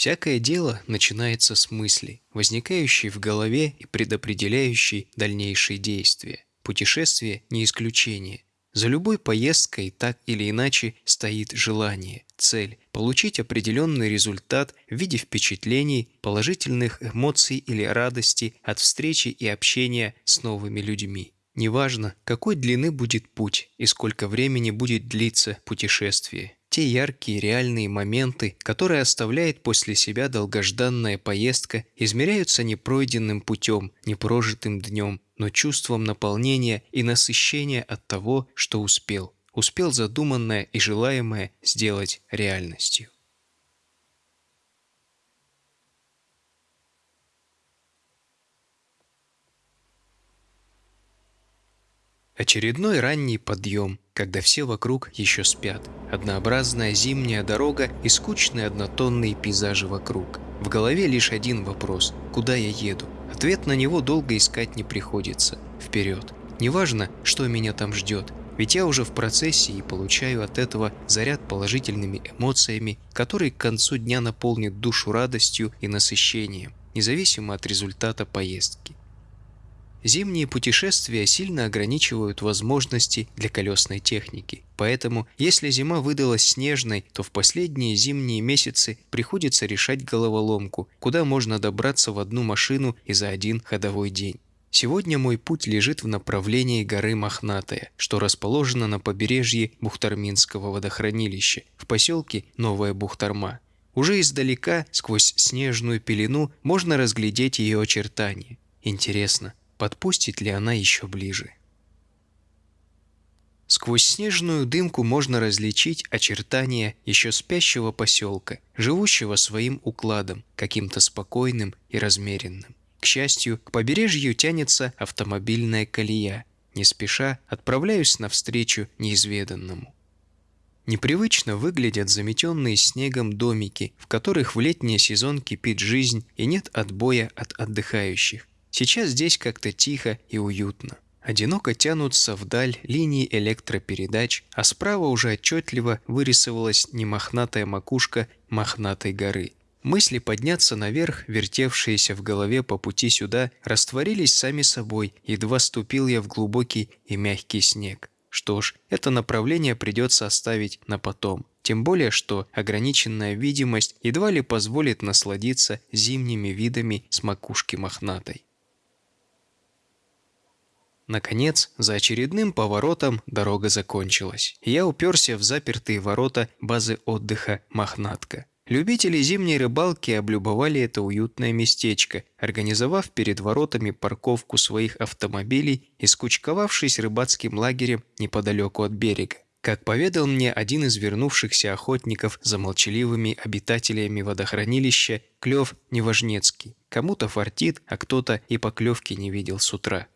Всякое дело начинается с мысли, возникающей в голове и предопределяющей дальнейшие действия. Путешествие не исключение. За любой поездкой так или иначе стоит желание, цель – получить определенный результат в виде впечатлений, положительных эмоций или радости от встречи и общения с новыми людьми. Неважно, какой длины будет путь и сколько времени будет длиться путешествие. Те яркие реальные моменты, которые оставляет после себя долгожданная поездка, измеряются не пройденным путем, не прожитым днем, но чувством наполнения и насыщения от того, что успел. Успел задуманное и желаемое сделать реальностью. Очередной ранний подъем, когда все вокруг еще спят. Однообразная зимняя дорога и скучные однотонные пейзажи вокруг. В голове лишь один вопрос – куда я еду? Ответ на него долго искать не приходится. Вперед. Неважно, что меня там ждет, ведь я уже в процессе и получаю от этого заряд положительными эмоциями, который к концу дня наполнит душу радостью и насыщением, независимо от результата поездки. Зимние путешествия сильно ограничивают возможности для колесной техники. Поэтому, если зима выдалась снежной, то в последние зимние месяцы приходится решать головоломку, куда можно добраться в одну машину и за один ходовой день. Сегодня мой путь лежит в направлении горы Мохнатая, что расположена на побережье Бухтарминского водохранилища, в поселке Новая Бухтарма. Уже издалека, сквозь снежную пелену, можно разглядеть ее очертания. Интересно, подпустит ли она еще ближе. Сквозь снежную дымку можно различить очертания еще спящего поселка, живущего своим укладом, каким-то спокойным и размеренным. К счастью, к побережью тянется автомобильная колея. Не спеша отправляюсь навстречу неизведанному. Непривычно выглядят заметенные снегом домики, в которых в летний сезон кипит жизнь и нет отбоя от отдыхающих. Сейчас здесь как-то тихо и уютно. Одиноко тянутся вдаль линии электропередач, а справа уже отчетливо вырисовалась немохнатая макушка мохнатой горы. Мысли подняться наверх, вертевшиеся в голове по пути сюда, растворились сами собой, едва ступил я в глубокий и мягкий снег. Что ж, это направление придется оставить на потом. Тем более, что ограниченная видимость едва ли позволит насладиться зимними видами с макушки мохнатой. Наконец, за очередным поворотом дорога закончилась. Я уперся в запертые ворота базы отдыха «Мохнатка». Любители зимней рыбалки облюбовали это уютное местечко, организовав перед воротами парковку своих автомобилей и скучковавшись рыбацким лагерем неподалеку от берега. Как поведал мне один из вернувшихся охотников за молчаливыми обитателями водохранилища, клев неважнецкий. Кому-то фартит, а кто-то и поклевки не видел с утра.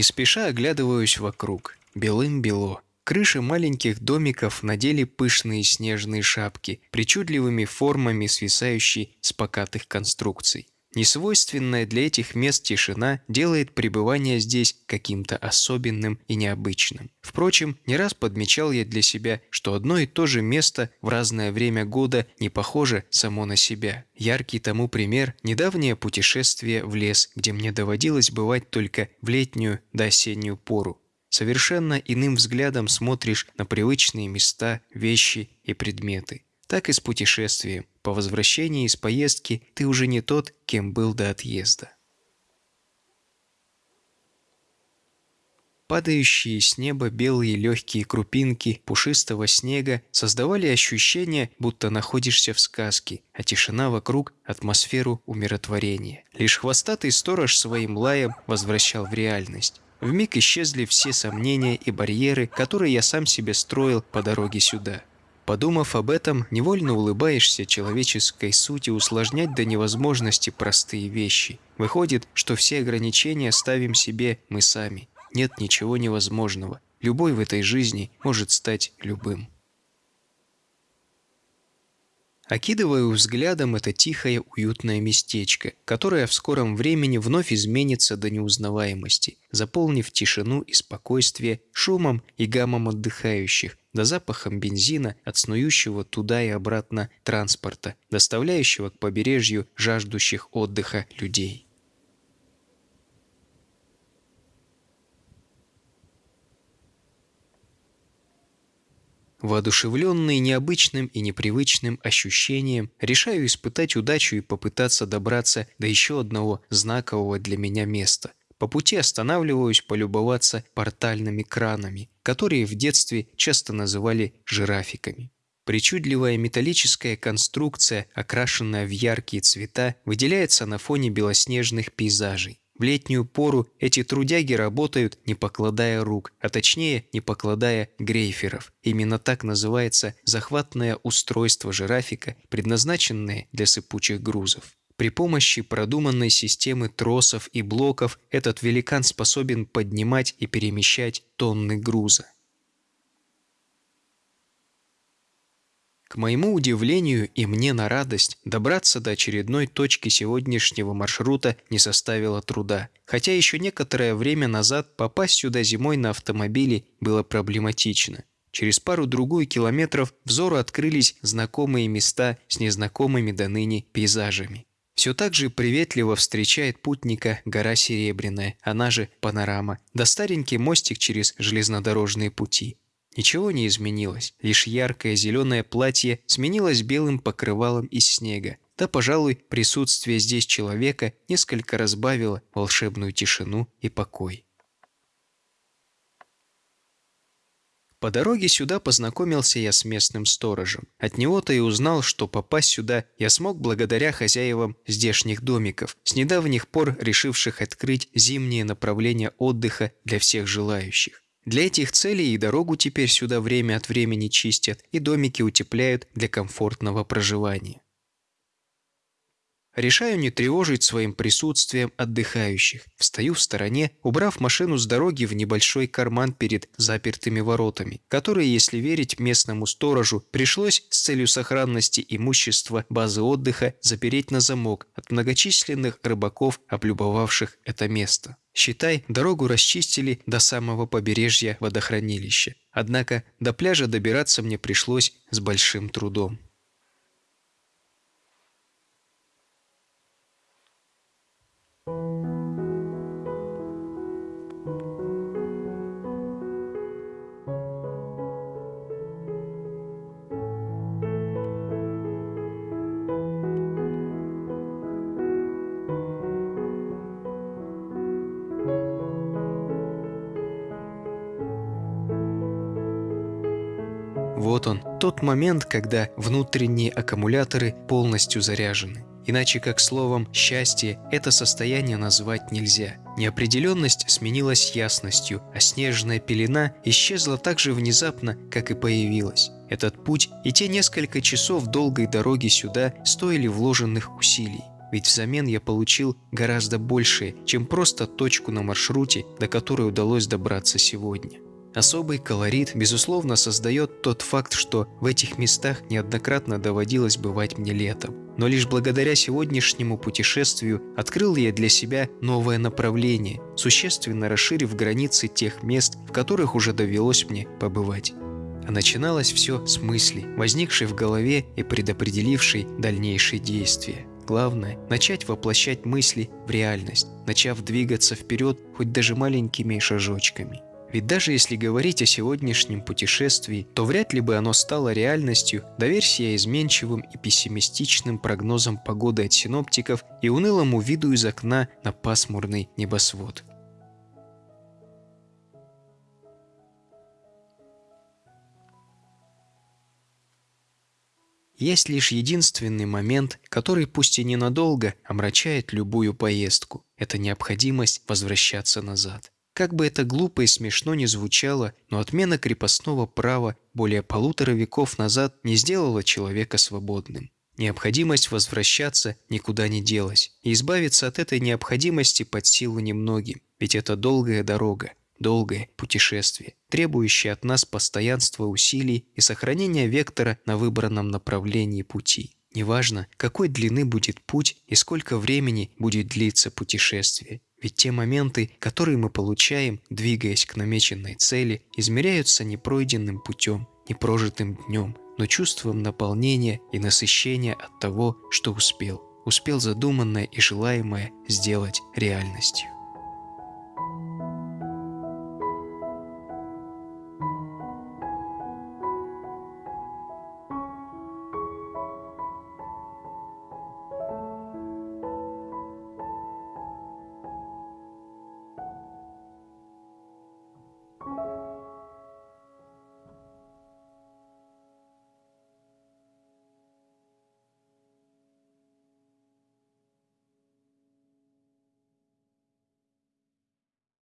Не спеша оглядываюсь вокруг. Белым-бело. Крыши маленьких домиков надели пышные снежные шапки, причудливыми формами свисающие с покатых конструкций. Несвойственная для этих мест тишина делает пребывание здесь каким-то особенным и необычным. Впрочем, не раз подмечал я для себя, что одно и то же место в разное время года не похоже само на себя. Яркий тому пример – недавнее путешествие в лес, где мне доводилось бывать только в летнюю до осеннюю пору. Совершенно иным взглядом смотришь на привычные места, вещи и предметы. Так и с путешествием. По возвращении из поездки ты уже не тот, кем был до отъезда. Падающие с неба белые легкие крупинки пушистого снега создавали ощущение, будто находишься в сказке, а тишина вокруг – атмосферу умиротворения. Лишь хвостатый сторож своим лаем возвращал в реальность. Вмиг исчезли все сомнения и барьеры, которые я сам себе строил по дороге сюда. Подумав об этом, невольно улыбаешься человеческой сути усложнять до невозможности простые вещи. Выходит, что все ограничения ставим себе мы сами. Нет ничего невозможного. Любой в этой жизни может стать любым. Окидываю взглядом это тихое, уютное местечко, которое в скором времени вновь изменится до неузнаваемости, заполнив тишину и спокойствие шумом и гамом отдыхающих, до запахом бензина от снующего туда и обратно транспорта, доставляющего к побережью жаждущих отдыха людей. Воодушевленный необычным и непривычным ощущением, решаю испытать удачу и попытаться добраться до еще одного знакового для меня места. По пути останавливаюсь полюбоваться портальными кранами, которые в детстве часто называли жирафиками. Причудливая металлическая конструкция, окрашенная в яркие цвета, выделяется на фоне белоснежных пейзажей. В летнюю пору эти трудяги работают, не покладая рук, а точнее, не покладая грейферов. Именно так называется захватное устройство жирафика, предназначенное для сыпучих грузов. При помощи продуманной системы тросов и блоков этот великан способен поднимать и перемещать тонны груза. К моему удивлению и мне на радость, добраться до очередной точки сегодняшнего маршрута не составило труда. Хотя еще некоторое время назад попасть сюда зимой на автомобиле было проблематично. Через пару-другую километров взору открылись знакомые места с незнакомыми до ныне пейзажами. Все так же приветливо встречает путника гора Серебряная, она же Панорама, да старенький мостик через железнодорожные пути. Ничего не изменилось, лишь яркое зеленое платье сменилось белым покрывалом из снега. Да, пожалуй, присутствие здесь человека несколько разбавило волшебную тишину и покой. По дороге сюда познакомился я с местным сторожем. От него-то и узнал, что попасть сюда я смог благодаря хозяевам здешних домиков, с недавних пор решивших открыть зимние направления отдыха для всех желающих. Для этих целей и дорогу теперь сюда время от времени чистят, и домики утепляют для комфортного проживания. Решаю не тревожить своим присутствием отдыхающих. Встаю в стороне, убрав машину с дороги в небольшой карман перед запертыми воротами, которые, если верить местному сторожу, пришлось с целью сохранности имущества базы отдыха запереть на замок от многочисленных рыбаков, облюбовавших это место. Считай, дорогу расчистили до самого побережья водохранилища. Однако до пляжа добираться мне пришлось с большим трудом. Вот он, тот момент, когда внутренние аккумуляторы полностью заряжены. Иначе как словом «счастье» это состояние назвать нельзя. Неопределенность сменилась ясностью, а снежная пелена исчезла так же внезапно, как и появилась. Этот путь и те несколько часов долгой дороги сюда стоили вложенных усилий. Ведь взамен я получил гораздо большее, чем просто точку на маршруте, до которой удалось добраться сегодня. Особый колорит, безусловно, создает тот факт, что в этих местах неоднократно доводилось бывать мне летом. Но лишь благодаря сегодняшнему путешествию открыл я для себя новое направление, существенно расширив границы тех мест, в которых уже довелось мне побывать. А начиналось все с мысли, возникшей в голове и предопределившей дальнейшие действия. Главное – начать воплощать мысли в реальность, начав двигаться вперед хоть даже маленькими шажочками – ведь даже если говорить о сегодняшнем путешествии, то вряд ли бы оно стало реальностью, доверься изменчивым и пессимистичным прогнозам погоды от синоптиков и унылому виду из окна на пасмурный небосвод. Есть лишь единственный момент, который пусть и ненадолго омрачает любую поездку. Это необходимость возвращаться назад. Как бы это глупо и смешно ни звучало, но отмена крепостного права более полутора веков назад не сделала человека свободным. Необходимость возвращаться никуда не делась, и избавиться от этой необходимости под силу немногим, ведь это долгая дорога, долгое путешествие, требующее от нас постоянства усилий и сохранения вектора на выбранном направлении пути. Неважно, какой длины будет путь и сколько времени будет длиться путешествие. Ведь те моменты, которые мы получаем, двигаясь к намеченной цели, измеряются не пройденным путем, не прожитым днем, но чувством наполнения и насыщения от того, что успел. Успел задуманное и желаемое сделать реальностью.